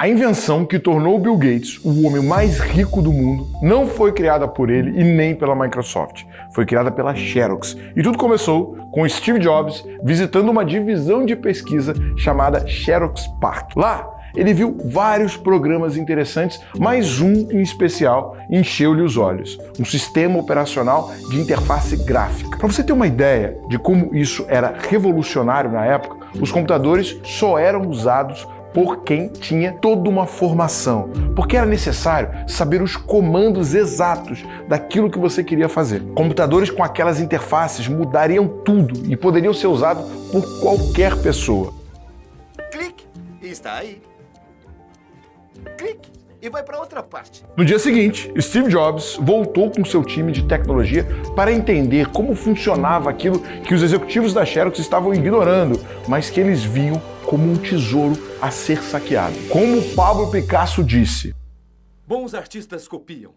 A invenção que tornou Bill Gates o homem mais rico do mundo não foi criada por ele e nem pela Microsoft. Foi criada pela Xerox. E tudo começou com Steve Jobs visitando uma divisão de pesquisa chamada Xerox Park. Lá, ele viu vários programas interessantes, mas um em especial encheu-lhe os olhos. Um sistema operacional de interface gráfica. Para você ter uma ideia de como isso era revolucionário na época, os computadores só eram usados por quem tinha toda uma formação, porque era necessário saber os comandos exatos daquilo que você queria fazer. Computadores com aquelas interfaces mudariam tudo e poderiam ser usados por qualquer pessoa. Clique, está aí clique e vai para outra parte. No dia seguinte, Steve Jobs voltou com seu time de tecnologia para entender como funcionava aquilo que os executivos da Xerox estavam ignorando, mas que eles viam como um tesouro a ser saqueado. Como Pablo Picasso disse: Bons artistas copiam,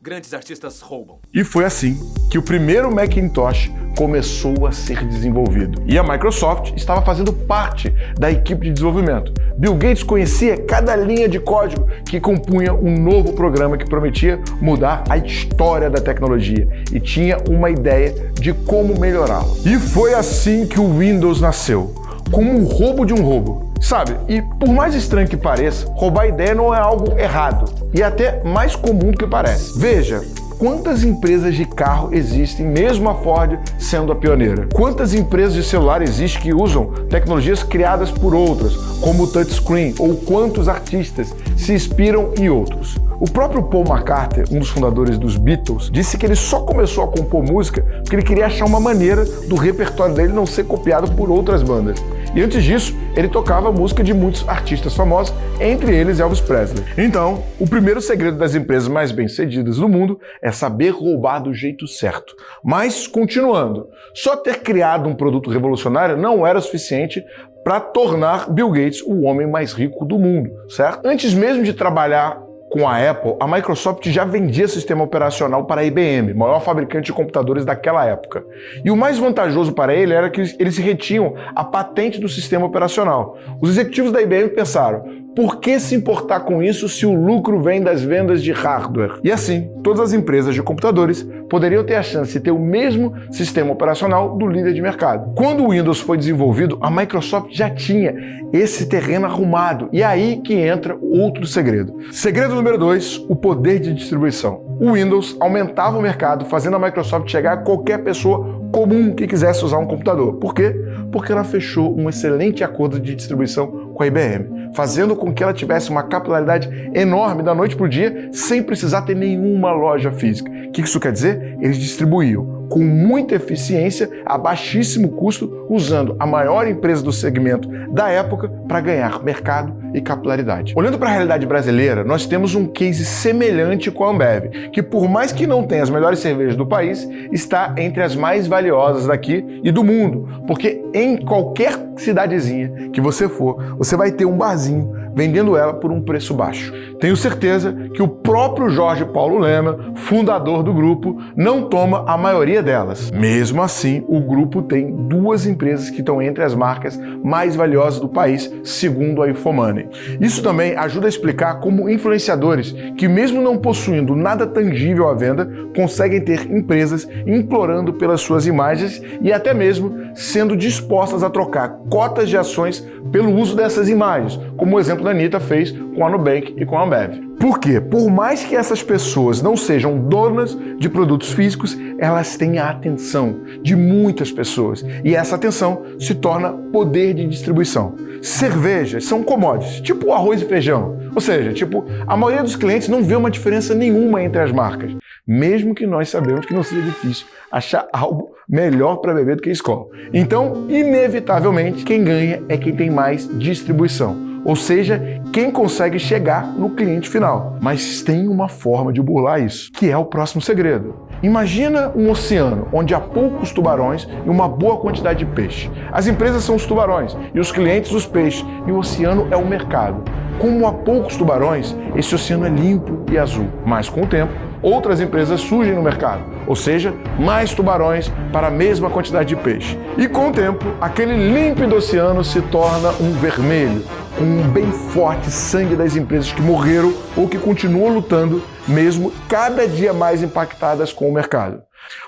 grandes artistas roubam. E foi assim que o primeiro Macintosh começou a ser desenvolvido. E a Microsoft estava fazendo parte da equipe de desenvolvimento. Bill Gates conhecia cada linha de código que compunha um novo programa que prometia mudar a história da tecnologia e tinha uma ideia de como melhorá-la. E foi assim que o Windows nasceu, como um roubo de um roubo. Sabe, e por mais estranho que pareça, roubar ideia não é algo errado e até mais comum do que parece. Veja, quantas empresas de carro existem, mesmo a Ford sendo a pioneira? Quantas empresas de celular existem que usam tecnologias criadas por outras, como o touchscreen, ou quantos artistas se inspiram em outros? O próprio Paul McCartney, um dos fundadores dos Beatles, disse que ele só começou a compor música porque ele queria achar uma maneira do repertório dele não ser copiado por outras bandas. E antes disso, ele tocava música de muitos artistas famosos, entre eles Elvis Presley. Então, o primeiro segredo das empresas mais bem-sucedidas do mundo é saber roubar do jeito certo. Mas, continuando, só ter criado um produto revolucionário não era suficiente para tornar Bill Gates o homem mais rico do mundo, certo? Antes mesmo de trabalhar com a Apple, a Microsoft já vendia sistema operacional para a IBM, maior fabricante de computadores daquela época. E o mais vantajoso para ele era que eles retinham a patente do sistema operacional. Os executivos da IBM pensaram, por que se importar com isso se o lucro vem das vendas de hardware? E assim, todas as empresas de computadores poderiam ter a chance de ter o mesmo sistema operacional do líder de mercado. Quando o Windows foi desenvolvido, a Microsoft já tinha esse terreno arrumado. E é aí que entra outro segredo. Segredo número 2, o poder de distribuição. O Windows aumentava o mercado, fazendo a Microsoft chegar a qualquer pessoa comum que quisesse usar um computador. Por quê? Porque ela fechou um excelente acordo de distribuição com a IBM, fazendo com que ela tivesse uma capilaridade enorme da noite para o dia, sem precisar ter nenhuma loja física. O que isso quer dizer? Eles distribuíam com muita eficiência, a baixíssimo custo, usando a maior empresa do segmento da época para ganhar mercado e capilaridade. Olhando para a realidade brasileira, nós temos um case semelhante com a Ambev, que por mais que não tenha as melhores cervejas do país, está entre as mais valiosas daqui e do mundo, porque em qualquer cidadezinha que você for, você vai ter um barzinho vendendo ela por um preço baixo. Tenho certeza que o próprio Jorge Paulo Lema, fundador do grupo, não toma a maioria delas. Mesmo assim, o grupo tem duas empresas que estão entre as marcas mais valiosas do país, segundo a Infomoney. Isso também ajuda a explicar como influenciadores, que mesmo não possuindo nada tangível à venda, conseguem ter empresas implorando pelas suas imagens e até mesmo sendo dispostas a trocar cotas de ações pelo uso dessas imagens, como o exemplo da Anitta fez com a Nubank e com a Ambev. Por quê? Por mais que essas pessoas não sejam donas de produtos físicos, elas têm a atenção de muitas pessoas e essa atenção se torna poder de distribuição. Cervejas são commodities, tipo arroz e feijão. Ou seja, tipo, a maioria dos clientes não vê uma diferença nenhuma entre as marcas, mesmo que nós sabemos que não seja difícil achar algo melhor para beber do que escola. Então, inevitavelmente, quem ganha é quem tem mais distribuição ou seja, quem consegue chegar no cliente final. Mas tem uma forma de burlar isso, que é o próximo segredo. Imagina um oceano onde há poucos tubarões e uma boa quantidade de peixe. As empresas são os tubarões e os clientes os peixes, e o oceano é o mercado. Como há poucos tubarões, esse oceano é limpo e azul, mas com o tempo outras empresas surgem no mercado, ou seja, mais tubarões para a mesma quantidade de peixe. E com o tempo, aquele límpido oceano se torna um vermelho, um bem forte sangue das empresas que morreram ou que continuam lutando, mesmo cada dia mais impactadas com o mercado.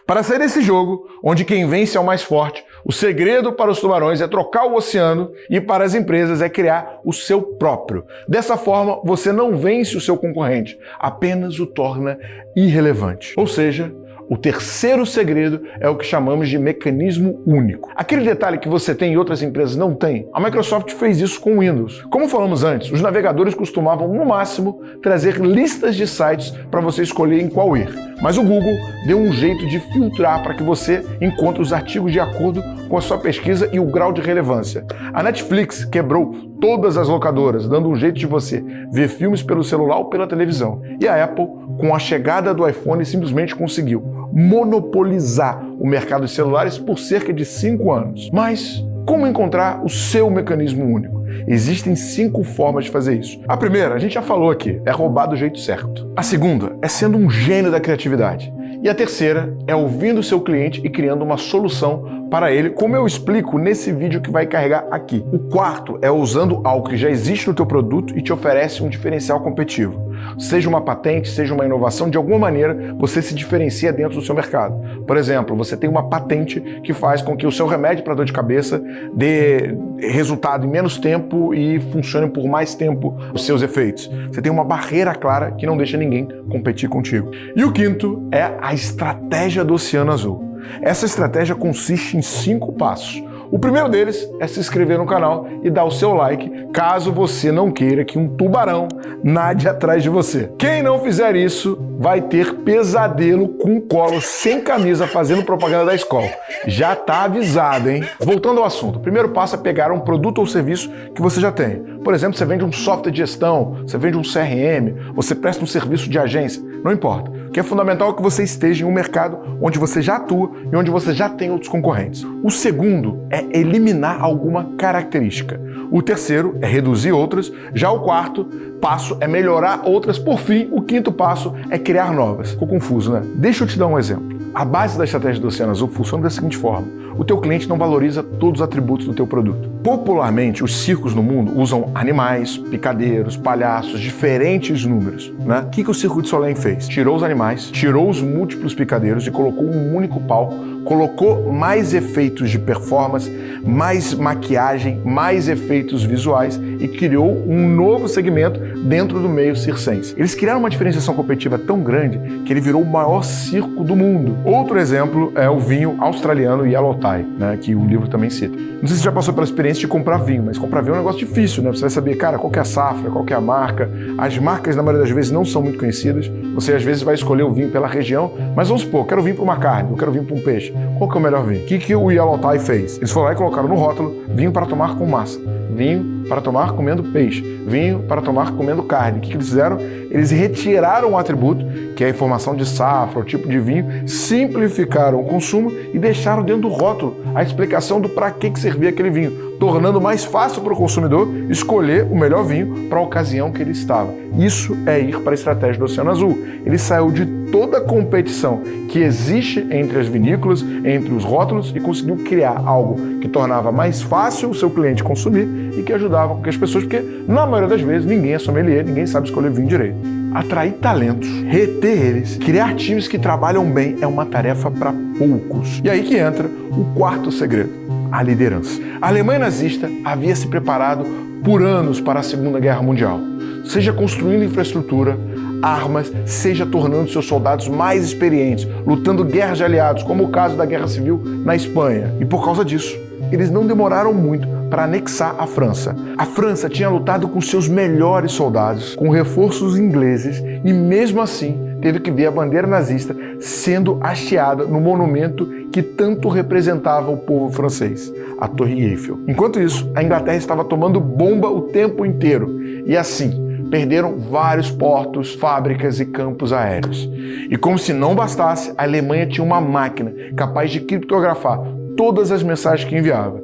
Para sair desse jogo, onde quem vence é o mais forte, o segredo para os tubarões é trocar o oceano e para as empresas é criar o seu próprio. Dessa forma, você não vence o seu concorrente, apenas o torna irrelevante. Ou seja, o terceiro segredo é o que chamamos de mecanismo único. Aquele detalhe que você tem e outras empresas não têm. A Microsoft fez isso com o Windows. Como falamos antes, os navegadores costumavam, no máximo, trazer listas de sites para você escolher em qual ir. Mas o Google deu um jeito de filtrar para que você encontre os artigos de acordo com a sua pesquisa e o grau de relevância. A Netflix quebrou todas as locadoras, dando um jeito de você ver filmes pelo celular ou pela televisão. E a Apple, com a chegada do iPhone, simplesmente conseguiu monopolizar o mercado de celulares por cerca de cinco anos. Mas como encontrar o seu mecanismo único? Existem cinco formas de fazer isso. A primeira, a gente já falou aqui, é roubar do jeito certo. A segunda é sendo um gênio da criatividade. E a terceira é ouvindo o seu cliente e criando uma solução para ele, como eu explico nesse vídeo que vai carregar aqui. O quarto é usando algo que já existe no teu produto e te oferece um diferencial competitivo. Seja uma patente, seja uma inovação, de alguma maneira você se diferencia dentro do seu mercado. Por exemplo, você tem uma patente que faz com que o seu remédio para dor de cabeça dê resultado em menos tempo e funcione por mais tempo os seus efeitos. Você tem uma barreira clara que não deixa ninguém competir contigo. E o quinto é a estratégia do Oceano Azul. Essa estratégia consiste em cinco passos. O primeiro deles é se inscrever no canal e dar o seu like, caso você não queira que um tubarão nade atrás de você. Quem não fizer isso vai ter pesadelo com colo sem camisa fazendo propaganda da escola. Já tá avisado, hein? Voltando ao assunto, o primeiro passo é pegar um produto ou serviço que você já tem. Por exemplo, você vende um software de gestão, você vende um CRM, você presta um serviço de agência, não importa. Que é fundamental que você esteja em um mercado onde você já atua e onde você já tem outros concorrentes. O segundo é eliminar alguma característica. O terceiro é reduzir outras. Já o quarto passo é melhorar outras. Por fim, o quinto passo é criar novas. Ficou confuso, né? Deixa eu te dar um exemplo. A base da estratégia do Oceano Azul funciona da seguinte forma o teu cliente não valoriza todos os atributos do teu produto. Popularmente, os circos no mundo usam animais, picadeiros, palhaços, diferentes números. Né? O que, que o Circo de Soleil fez? Tirou os animais, tirou os múltiplos picadeiros e colocou um único palco, colocou mais efeitos de performance, mais maquiagem, mais efeitos visuais e criou um novo segmento dentro do meio circense. Eles criaram uma diferenciação competitiva tão grande que ele virou o maior circo do mundo. Outro exemplo é o vinho australiano Yellow né, que o livro também cita. Não sei se você já passou pela experiência de comprar vinho, mas comprar vinho é um negócio difícil, né? Você vai saber, cara, qual é a safra, qual é a marca. As marcas, na maioria das vezes, não são muito conhecidas. Você, às vezes, vai escolher o vinho pela região, mas vamos supor, quero vir para uma carne, eu quero vir para um peixe. Qual que é o melhor vinho? O que, que o Yellow Tie fez? Eles foram lá e colocaram no rótulo vinho para tomar com massa, vinho para tomar comendo peixe, vinho para tomar comendo carne. O que, eles fizeram? Eles retiraram o atributo, que é a informação de safra, o tipo de vinho, simplificaram o consumo e deixaram dentro do rótulo a explicação do para que, que servia aquele vinho tornando mais fácil para o consumidor escolher o melhor vinho para a ocasião que ele estava. Isso é ir para a estratégia do Oceano Azul. Ele saiu de toda a competição que existe entre as vinícolas, entre os rótulos e conseguiu criar algo que tornava mais fácil o seu cliente consumir e que ajudava com que as pessoas, porque na maioria das vezes ninguém é sommelier, ninguém sabe escolher vinho direito. Atrair talentos, reter eles, criar times que trabalham bem é uma tarefa para poucos. E aí que entra o quarto segredo a liderança. A Alemanha nazista havia se preparado por anos para a Segunda Guerra Mundial, seja construindo infraestrutura, armas, seja tornando seus soldados mais experientes, lutando guerras de aliados, como o caso da Guerra Civil na Espanha. E por causa disso, eles não demoraram muito para anexar a França. A França tinha lutado com seus melhores soldados, com reforços ingleses, e mesmo assim teve que ver a bandeira nazista sendo hasteada no monumento que tanto representava o povo francês, a Torre Eiffel. Enquanto isso, a Inglaterra estava tomando bomba o tempo inteiro e assim perderam vários portos, fábricas e campos aéreos. E como se não bastasse, a Alemanha tinha uma máquina capaz de criptografar todas as mensagens que enviava.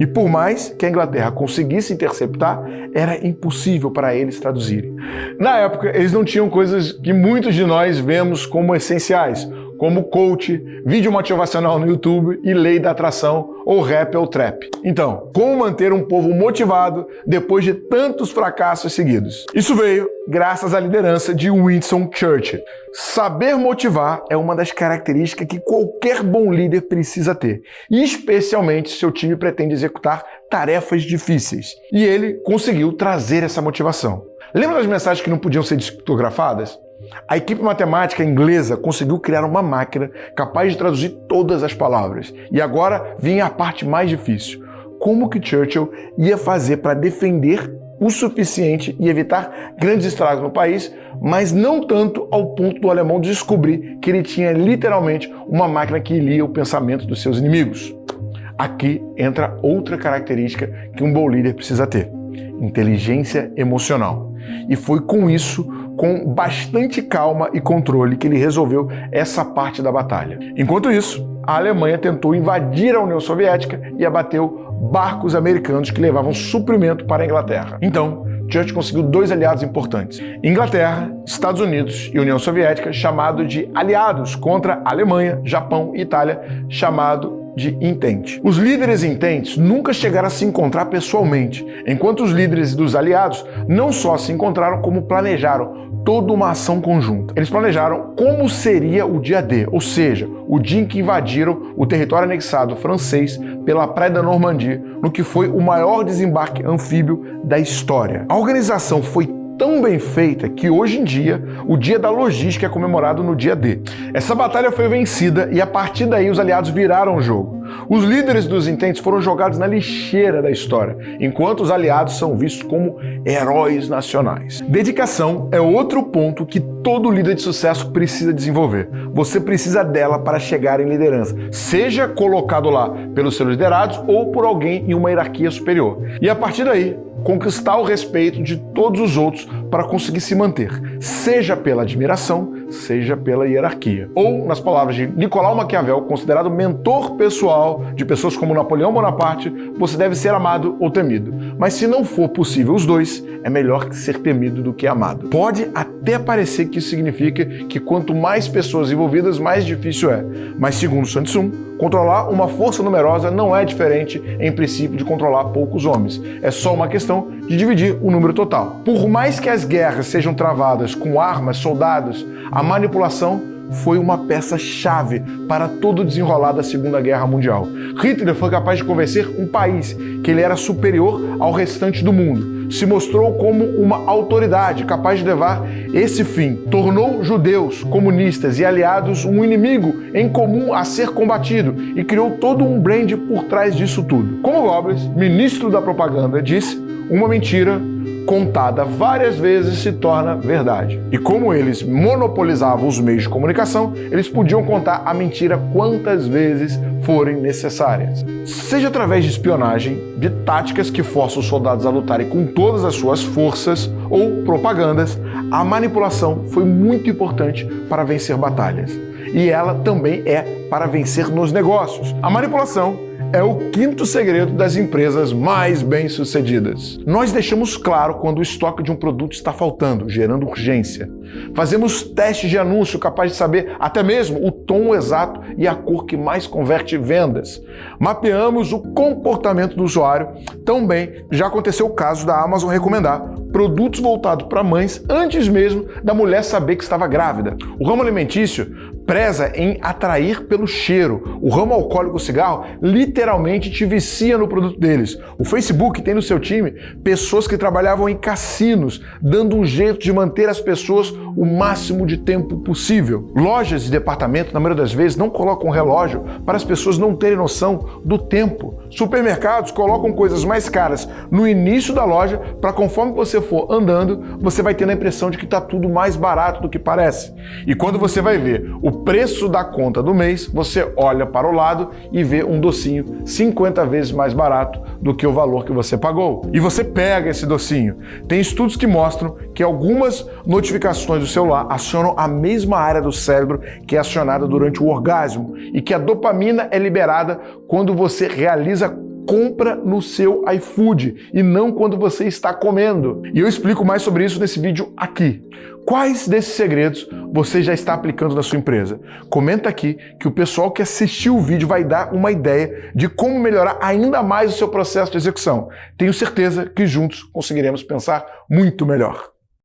E por mais que a Inglaterra conseguisse interceptar, era impossível para eles traduzirem. Na época, eles não tinham coisas que muitos de nós vemos como essenciais, como coach, vídeo motivacional no YouTube e lei da atração ou rap ou trap. Então, como manter um povo motivado depois de tantos fracassos seguidos? Isso veio graças à liderança de Winston Churchill. Saber motivar é uma das características que qualquer bom líder precisa ter, especialmente se seu time pretende executar tarefas difíceis. E ele conseguiu trazer essa motivação. Lembra das mensagens que não podiam ser discografadas? A equipe matemática inglesa conseguiu criar uma máquina capaz de traduzir todas as palavras. E agora vinha a parte mais difícil. Como que Churchill ia fazer para defender o suficiente e evitar grandes estragos no país, mas não tanto ao ponto do alemão descobrir que ele tinha literalmente uma máquina que lia o pensamento dos seus inimigos. Aqui entra outra característica que um bom líder precisa ter: inteligência emocional. E foi com isso com bastante calma e controle que ele resolveu essa parte da batalha. Enquanto isso, a Alemanha tentou invadir a União Soviética e abateu barcos americanos que levavam suprimento para a Inglaterra. Então, Churchill conseguiu dois aliados importantes: Inglaterra, Estados Unidos e União Soviética, chamado de aliados contra Alemanha, Japão e Itália, chamado de intente. Os líderes intentes nunca chegaram a se encontrar pessoalmente, enquanto os líderes dos aliados não só se encontraram, como planejaram toda uma ação conjunta. Eles planejaram como seria o dia D, ou seja, o dia em que invadiram o território anexado francês pela Praia da Normandia, no que foi o maior desembarque anfíbio da história. A organização foi tão bem feita que hoje em dia o dia da logística é comemorado no dia D. Essa batalha foi vencida e a partir daí os aliados viraram o jogo. Os líderes dos intentes foram jogados na lixeira da história, enquanto os aliados são vistos como heróis nacionais. Dedicação é outro ponto que todo líder de sucesso precisa desenvolver. Você precisa dela para chegar em liderança, seja colocado lá pelos seus liderados ou por alguém em uma hierarquia superior. E a partir daí, conquistar o respeito de todos os outros para conseguir se manter, seja pela admiração, seja pela hierarquia. Ou, nas palavras de Nicolau Maquiavel, considerado mentor pessoal de pessoas como Napoleão Bonaparte, você deve ser amado ou temido. Mas se não for possível os dois, é melhor ser temido do que amado. Pode até parecer que isso significa que quanto mais pessoas envolvidas, mais difícil é. Mas segundo Tzu, Controlar uma força numerosa não é diferente, em princípio, de controlar poucos homens. É só uma questão de dividir o número total. Por mais que as guerras sejam travadas com armas, soldados, a manipulação foi uma peça-chave para todo o desenrolar da Segunda Guerra Mundial. Hitler foi capaz de convencer um país que ele era superior ao restante do mundo se mostrou como uma autoridade capaz de levar esse fim. Tornou judeus, comunistas e aliados um inimigo em comum a ser combatido e criou todo um brand por trás disso tudo. Como Goebbels, ministro da propaganda, disse, uma mentira contada várias vezes se torna verdade. E como eles monopolizavam os meios de comunicação, eles podiam contar a mentira quantas vezes forem necessárias. Seja através de espionagem, de táticas que forçam os soldados a lutarem com todas as suas forças ou propagandas, a manipulação foi muito importante para vencer batalhas. E ela também é para vencer nos negócios. A manipulação é o quinto segredo das empresas mais bem-sucedidas. Nós deixamos claro quando o estoque de um produto está faltando, gerando urgência. Fazemos testes de anúncio capaz de saber até mesmo o tom exato e a cor que mais converte vendas. Mapeamos o comportamento do usuário. Também já aconteceu o caso da Amazon recomendar produtos voltados para mães antes mesmo da mulher saber que estava grávida. O ramo alimentício preza em atrair pelo cheiro. O ramo alcoólico cigarro te vicia no produto deles. O Facebook tem no seu time pessoas que trabalhavam em cassinos, dando um jeito de manter as pessoas o máximo de tempo possível. Lojas de departamento, na maioria das vezes, não colocam relógio para as pessoas não terem noção do tempo. Supermercados colocam coisas mais caras no início da loja para conforme você for andando, você vai tendo a impressão de que está tudo mais barato do que parece. E quando você vai ver o preço da conta do mês, você olha para o lado e vê um docinho 50 vezes mais barato do que o valor que você pagou. E você pega esse docinho. Tem estudos que mostram que algumas notificações do celular acionam a mesma área do cérebro que é acionada durante o orgasmo e que a dopamina é liberada quando você realiza compra no seu iFood e não quando você está comendo. E eu explico mais sobre isso nesse vídeo aqui. Quais desses segredos você já está aplicando na sua empresa? Comenta aqui que o pessoal que assistiu o vídeo vai dar uma ideia de como melhorar ainda mais o seu processo de execução. Tenho certeza que juntos conseguiremos pensar muito melhor.